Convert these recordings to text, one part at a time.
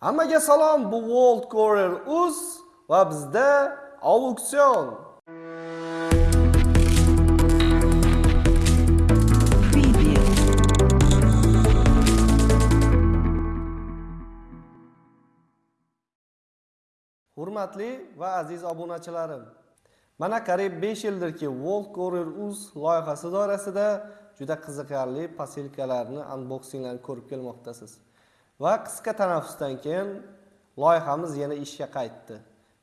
Hammaga salom, bu World Courier Uz va bizda auksion. Hurmatli va aziz obunachilarim, mana qariyb 5 yildirki World Courier Uz loyihasi doirasida juda qiziqarli posilkalarni unboxinglarni ko'rib kelmoqdasiz. Va qisqa tanaffusdan keyin loyihamiz yana ishga qaytdi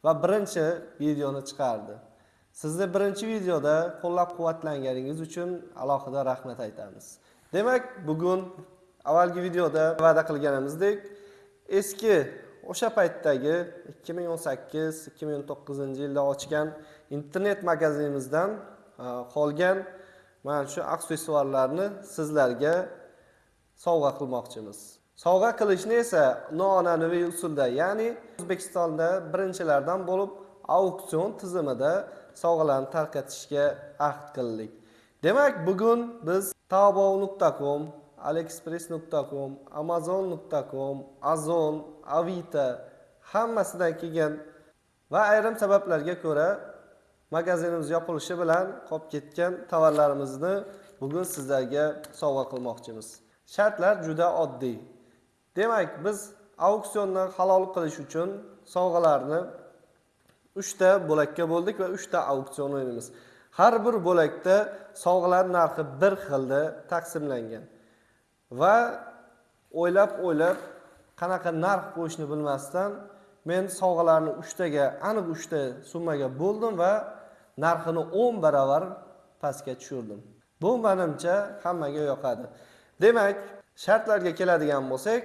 va birinchi videoni chiqardi. Sizni birinchi videoda qo'llab-quvvatlanganingiz uchun alohida rahmat aytamiz. Demak, bugun avvalgi videoda va'da qilganimizdek, eski o'sha paytdagi 2018-2019 yilda ochgan internet magazinimizdan e, qolgan mana shu aksessuarlarni sizlarga sovg'a qilmoqchimiz. Sovg'a qilishni esa noan'anaviy usulda, ya'ni O'zbekistonda birinchilardan bo'lib auksion tizimida sovg'alarni tarqatishga ahd qildik. Demak, bugun biz taobao.com, aliexpress.com, amazon.com, azon avita hammasidan kelgan va ayrim sabablarga ko'ra magazinimiz yopilishi bilan qolib ketgan tovarlarimizni bugun sizlarga sovg'a qilmoqchimiz. Shartlar juda oddiy. Demak, biz auksiondan halol qilish uchun sovg'alarni 3 ta bo'lakka bo'ldik va 3 ta auksion o'ynaymiz. Har bir bo'lakda sovg'alar narxi bir xilda taqsimlangan. Va o'ylab-o'ylab qanaqa narx qo'yishni bilmasdan men sovg'alarni 3 taga, aniq 3 ta summaga bo'ldim va narxini 10 barobar pastga tushirdim. Bu menimcha hammaga yoqadi. Demak, shartlarga keladigan bo'lsak,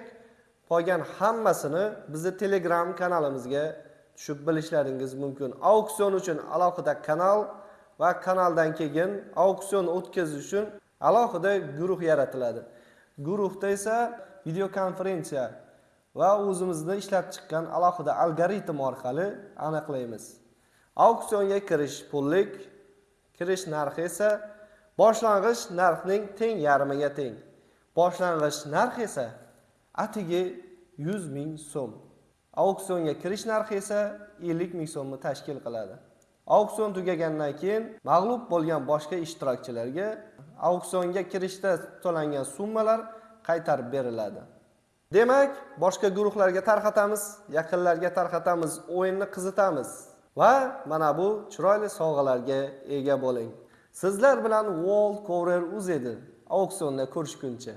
qolgan hammasini bizni Telegram kanalimizga tushib bilishlaringiz mumkin. Auksion uchun alohida kanal va kanaldan keyin auksion o'tkazish uchun alohida guruh yaratiladi. Guruhda esa video konferensiya va o'zimizni ishlab chiqqan alohida algoritm orqali aniqlaymiz. Auksionga kirish pullik, kirish narxi esa boshlang'ich narxning teng yarmiga teng. Boshlang'ich narx esa atigi 100 ming so'm. Auksionga kirish narxi esa 50 ming so'mni tashkil qiladi. Auksion tugagandan keyin mag'lub bo'lgan boshqa ishtirokchilarga auksionga kirishda to'langan summalar qaytarib beriladi. Demak, boshqa guruhlarga tarqatamiz, yaqinlarga tarqatamiz, o'yinni qizitamiz va mana bu chiroyli sovg'alarga ega bo'ling. Sizlar bilan World Courier UZ edi. Auksionda ko'rishguncha.